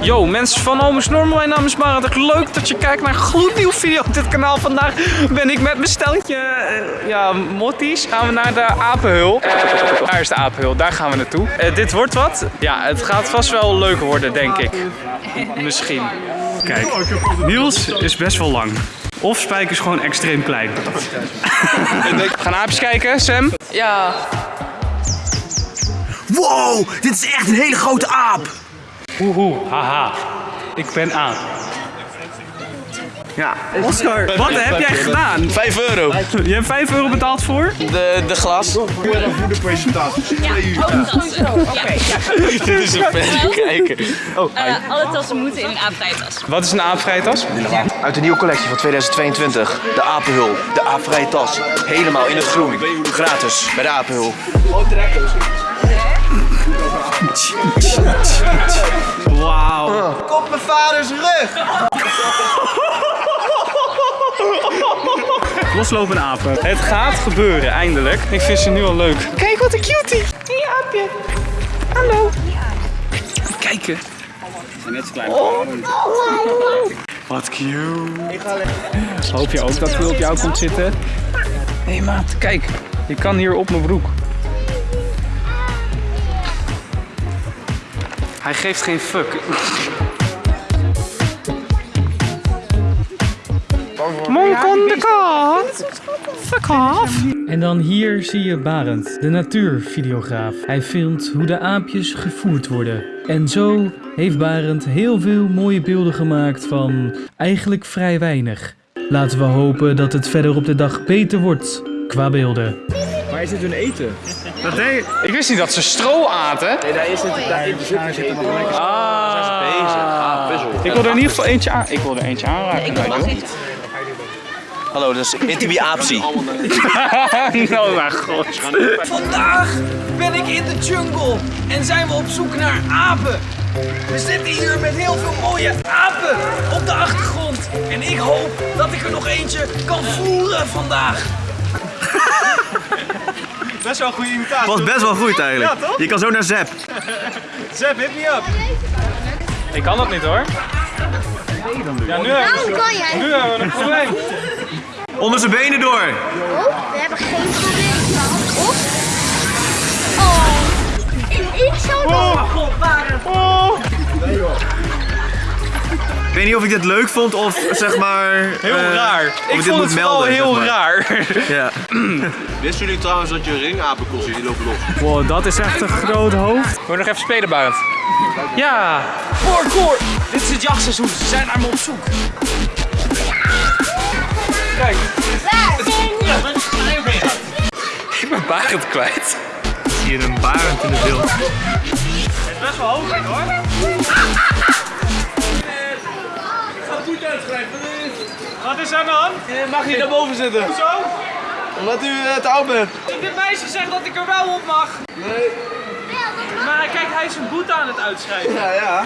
Yo, mensen van Omus Normal, mijn naam is Marat. Leuk dat je kijkt naar een gloednieuwe video op dit kanaal. Vandaag ben ik met mijn stelletje, eh, ja, motties. Gaan we naar de apenhul. Daar is de apenhul, daar gaan we naartoe. Eh, dit wordt wat. Ja, het gaat vast wel leuk worden, denk ik. Misschien. Kijk, Niels is best wel lang. Of Spijk is gewoon extreem klein. Gaan aapjes kijken, Sam? Ja. Wow, dit is echt een hele grote aap. Woehoe, haha. Ik ben aap. Ja. Oscar, wat heb jij gedaan? 5 euro. Je hebt 5 euro betaald voor? De, de glas. Dit is een pen. Kijken. Eh, alle tassen moeten in een aapvrijtas. Wat is een aapvrijtas? Uit de nieuwe collectie van 2022. De Apenhul. De aapvrije tas. Helemaal in het groen. Gratis bij de Apenhul. Wauw. Op mijn vaders rug. Loslopende apen. Het gaat gebeuren, eindelijk. Ik vind ze nu al leuk. Kijk wat een cutie. Hey aapje. Hallo. Kijken. Wat cute. Hoop je ook dat hij op jou komt zitten? Hé hey maat, kijk. Je kan hier op mijn broek. Hij geeft geen fuck. Monk on the kat. Fuck off. En dan hier zie je Barend, de natuurvideograaf. Hij filmt hoe de aapjes gevoerd worden. En zo heeft Barend heel veel mooie beelden gemaakt van eigenlijk vrij weinig. Laten we hopen dat het verder op de dag beter wordt qua beelden. Waar is dit hun eten? Dat deed Ik wist niet dat ze stro aten. Nee, daar is het. Daar, daar zit er nog lekker. Ah. Zijn ze bezig? Ah, puzzel. Ik wil er in ieder geval eentje aan. Ik wil er eentje aanraken. Ik mag niet. Hallo, dat is Intibi Aapsie. nou, mijn god. Vandaag ben ik in de jungle en zijn we op zoek naar apen. We zitten hier met heel veel mooie apen op de achtergrond. En ik hoop dat ik er nog eentje kan voeren vandaag. Best wel een goede imitatie. Was best wel goed eigenlijk. Ja, toch? Je kan zo naar Zep. Zep, hit me up. Ik kan dat niet hoor. Ja, nu hebben we, kan jij? nu hebben we een probleem. Onder zijn benen door. Oh, we hebben geen probleem. Of? Oh. Ik, ik zou Oh. Ik weet niet of ik dit leuk vond of zeg maar... Heel eh, raar. Ik vond moet het vooral melden, heel zeg maar. raar. Ja. Wisten jullie trouwens dat je ringapen ziet? Die lopen los. Wow, dat is echt een groot hoofd. Wil je nog even spelen, Barend? Ja. Parkour! Dit is het jachtseizoen. Ze zijn naar me op zoek. Kijk, Waar? ik ben Barend kwijt. Zie je een barend in het beeld. Best wel hoog hoor. Wat is er aan de hand? Mag je naar boven zitten? Zo? Omdat u eh, te oud bent. Dit meisje zegt dat ik er wel op mag. Nee. Maar kijk, hij is een boete aan het uitschrijven. Ja, ja.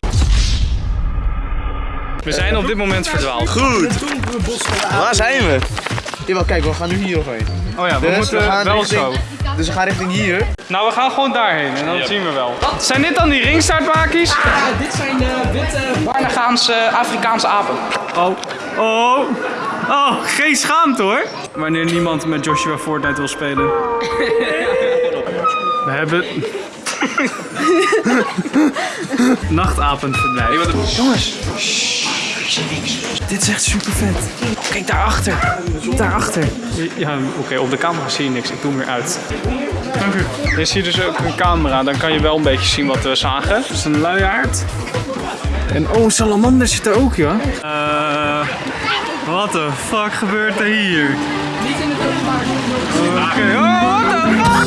We zijn op dit moment verdwaald. Goed. Waar zijn we? Jawel, kijk, we gaan nu hier nog heen. Oh ja, we Dus moeten we gaan wel richting- zo. Dus we gaan richting hier. Nou, we gaan gewoon daarheen en dan zien we wel. Zijn dit dan die ringstaartmakies? dit zijn de witte Barnagaanse Afrikaanse apen. Oh, oh, oh, geen schaamte hoor. Wanneer niemand met Joshua Fortnite wil spelen. We hebben... Nachtapenverblijf. Jongens. Dit is echt super vet. Kijk daarachter. Daarachter. Ja, oké, op de camera zie je niks. Ik doe hem weer uit. Dank u. Je ziet dus ook een camera, dan kan je wel een beetje zien wat we zagen. Het is een luiaard. En oh, een salamander zit er ook, ja. Eh, wat de fuck gebeurt er hier? Oké, oh, what the fuck?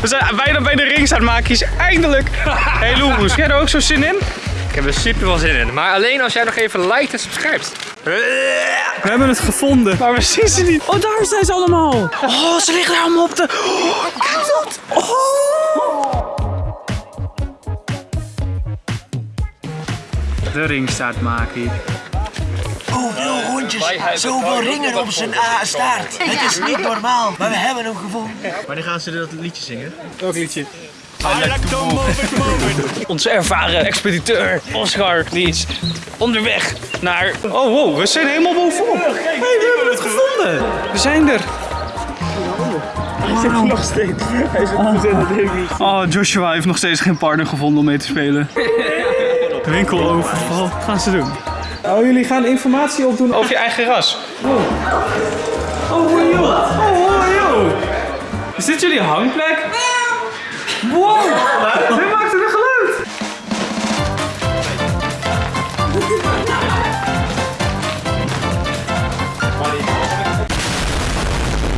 We zijn bijna bij de ringstaartmakies, eindelijk! Hey Loeroes, heb jij er ook zo zin in? Ik heb er super veel zin in. Maar alleen als jij nog even liked en subscribt. We hebben het gevonden, maar we zien ze niet. Oh, daar zijn ze allemaal. Oh, ze liggen daar allemaal op de... Oh, kijk dat. Oh. De ringstaartmakie. Zoveel rondjes, zoveel ringen op zijn staart. Het is niet normaal, maar we hebben hem gevonden. Wanneer gaan ze dat liedje zingen? Welk liedje? Onze ervaren expediteur Oscar, die is onderweg naar... Oh wow, we zijn helemaal bovenop. Hey, we hebben het gevonden. We zijn er. Hij zit nog steeds. Hij zit Oh, Joshua heeft nog steeds geen partner gevonden om mee te spelen. Winkeloverval. Wat gaan ze doen? Oh, jullie gaan informatie opdoen over je eigen ras. Oh, oh joh. Oh, joh. Is dit jullie hangplek? Wow! Hij maakte een geluid!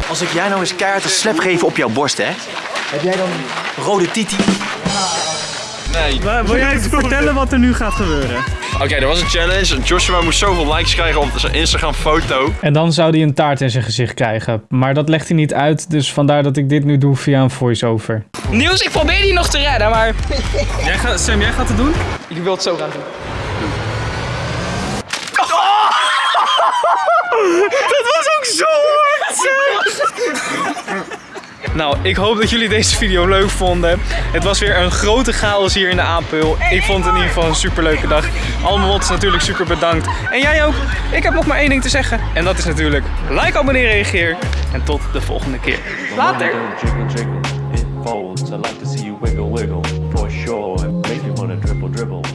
Als ik jij nou eens keihard een slap geef op jouw borst, hè? Heb jij dan rode titi? Wil jij eens vertellen wat er nu gaat gebeuren? Oké, er was een challenge. Joshua moest zoveel likes krijgen op zijn Instagram foto. En dan zou hij een taart in zijn gezicht krijgen. Maar dat legt hij niet uit, dus vandaar dat ik dit nu doe via een voice-over. Niels, ik probeer die nog te redden, maar... Jij gaat, Sam, jij gaat het doen? Ik wil het zo gaan doen. Dat was ook zo Nou, ik hoop dat jullie deze video leuk vonden. Het was weer een grote chaos hier in de Apel. Ik vond het in ieder geval een superleuke dag. Allemaal is natuurlijk super bedankt. En jij ook. Ik heb nog maar één ding te zeggen. En dat is natuurlijk like, abonneer, reageer. En tot de volgende keer. Later. Folds. I like to see you wiggle, wiggle, for sure. Make me wanna dribble, dribble.